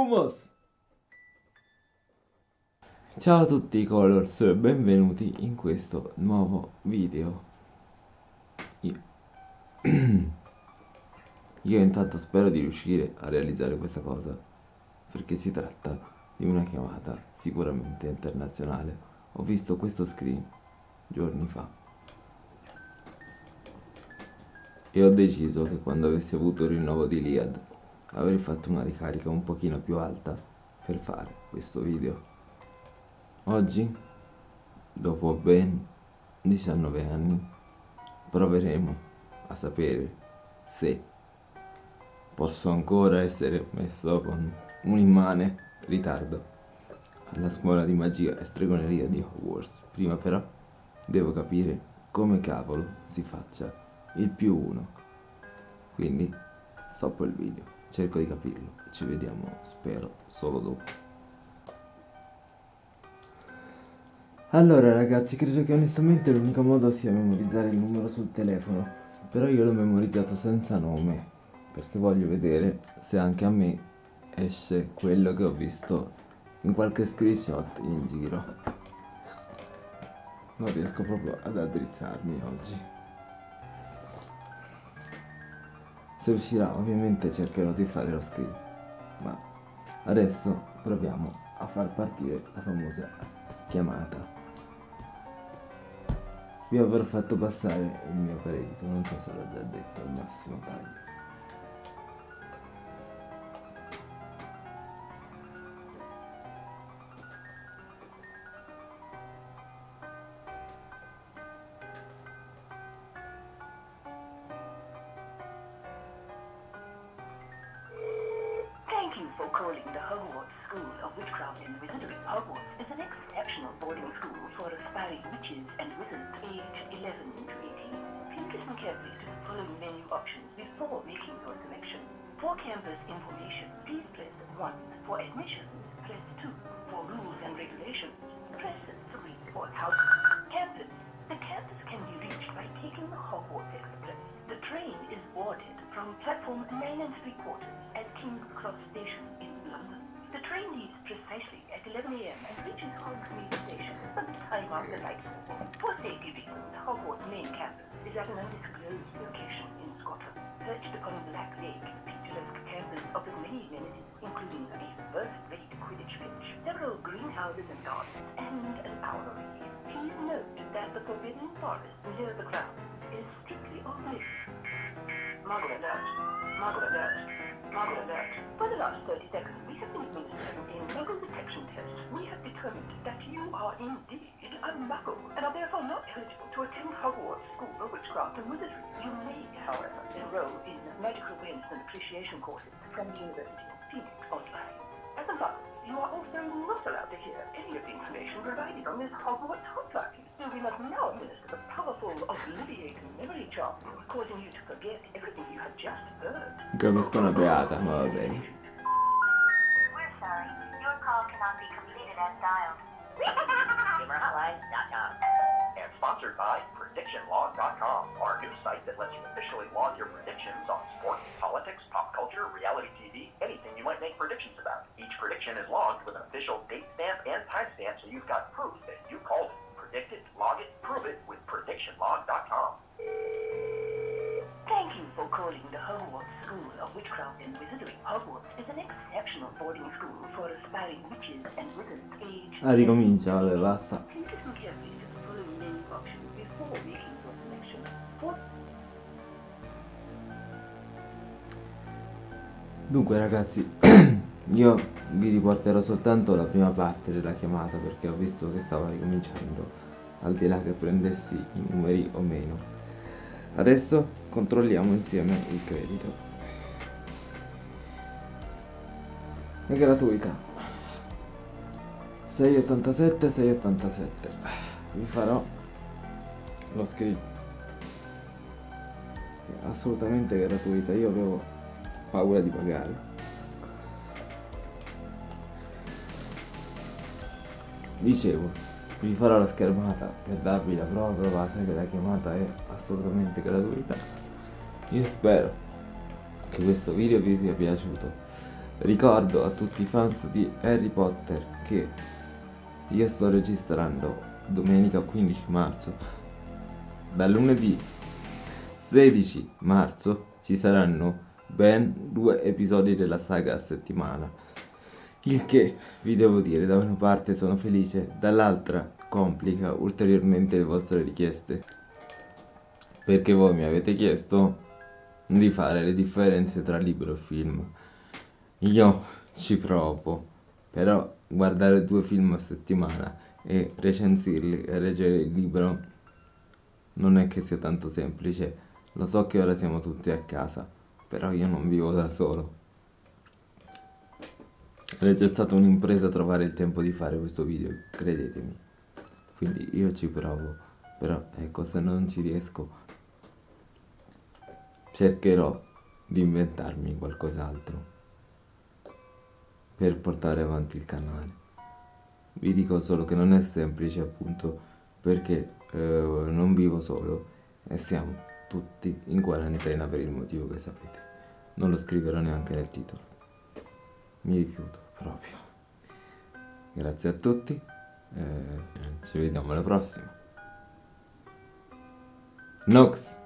Lumos! Ciao a tutti Colors, benvenuti in questo nuovo video. Io... Io intanto spero di riuscire a realizzare questa cosa, perché si tratta di una chiamata sicuramente internazionale. Ho visto questo screen giorni fa e ho deciso che quando avessi avuto il rinnovo di Liad avrei fatto una ricarica un pochino più alta per fare questo video. Oggi, dopo ben 19 anni, proveremo a sapere se posso ancora essere messo con un immane ritardo alla scuola di magia e stregoneria di Hogwarts. Prima però devo capire come cavolo si faccia il più uno. Quindi stoppo il video, cerco di capirlo ci vediamo, spero, solo dopo. Allora ragazzi, credo che onestamente l'unico modo sia memorizzare il numero sul telefono, però io l'ho memorizzato senza nome, perché voglio vedere se anche a me esce quello che ho visto in qualche screenshot in giro. Non riesco proprio ad addrizzarmi oggi. Se riuscirà ovviamente cercherò di fare lo screen, ma adesso proviamo a far partire la famosa chiamata. Vi avrò fatto passare il mio credito non so se l'ho già detto al massimo taglio The Hogwarts School of Witchcraft and Wizardry. Hogwarts is an exceptional boarding school for aspiring witches and wizards aged 11 to 18. Please listen carefully to the following menu options before making your selection. For campus information, please press 1. For admissions, press 2. For rules and regulations, press 3. For house from platform 9 and 3 quarters at King's Cross Station in London. The train leaves precisely at 11 a.m. and reaches Hogsmeade Station sometime after nightfall. For safety reasons, Hogwarts main campus is at an undisclosed location in Scotland. Perched upon a Black Lake, the picturesque campus offers many amenities, including a first-rate Quidditch pitch, several greenhouses and gardens, and an owlery. Please note that the Forbidden Forest near the grounds is strictly off Muggle alert. Muggle alert. Alert. For the last 30 seconds, we have been administering a muggle detection test. We have determined that you are indeed a muggle and are therefore not eligible to attend Hogwarts School of Witchcraft and Wizardry. You may, however, enroll in magical awareness and appreciation courses from the University of Phoenix online. As a muggle, you are also not allowed to hear any of the information provided on this Hogwarts hotline. So we must now administer the powerful obliviating memory charm, causing you to forget everything you have just heard. capisco beata ma va bene We're sorry. Your call cannot be completed as dialed. GamerHotline.com. And sponsored by PredictionLog.com, our new site that lets you officially log your predictions on sports, politics, pop culture, reality TV, anything you might make predictions about. Each prediction is logged with an official date stamp and timestamp so you've got proof that you called it. Predict it, log it, prove it with PredictionLog.com. Thank you for calling the Hogwarts School of Witchcraft and Wizardry. Hogwarts is an exceptional boarding school for aspiring witches and wizards aged ah ricomincia vabbè basta Please listen carefully to the following menu options before making your selection. For Dunque ragazzi, io vi riporterò soltanto la prima parte della chiamata perché ho visto che stava ricominciando, al di là che prendessi i numeri o meno. Adesso controlliamo insieme il credito. È gratuita. 687 687. Vi farò lo. È assolutamente gratuita. Io avevo paura di pagare. Dicevo, vi farò la schermata per darvi la prova provata che la chiamata è assolutamente gratuita. Io spero che questo video vi sia piaciuto. ricordo a tutti i fans di Harry Potter che io sto registrando domenica 15 marzo. Da lunedì 16 marzo ci saranno ben due episodi della saga a settimana. Il che vi devo dire, da una parte sono felice, dall'altra complica ulteriormente le vostre richieste. Perché voi mi avete chiesto di fare le differenze tra libro e film. Io ci provo, però guardare due film a settimana e recensirli e leggere il libro non è che sia tanto semplice. Lo so che ora siamo tutti a casa, però io non vivo da solo. È già stata un'impresa trovare il tempo di fare questo video, credetemi. Quindi io ci provo, però ecco, se non ci riesco, cercherò di inventarmi qualcos'altro per portare avanti il canale. Vi dico solo che non è semplice appunto perché eh, non vivo solo e siamo tutti in quarantena per il motivo che sapete. Non lo scriverò neanche nel titolo. Mi rifiuto proprio. Grazie a tutti. Eh, ci vediamo alla prossima. Nox.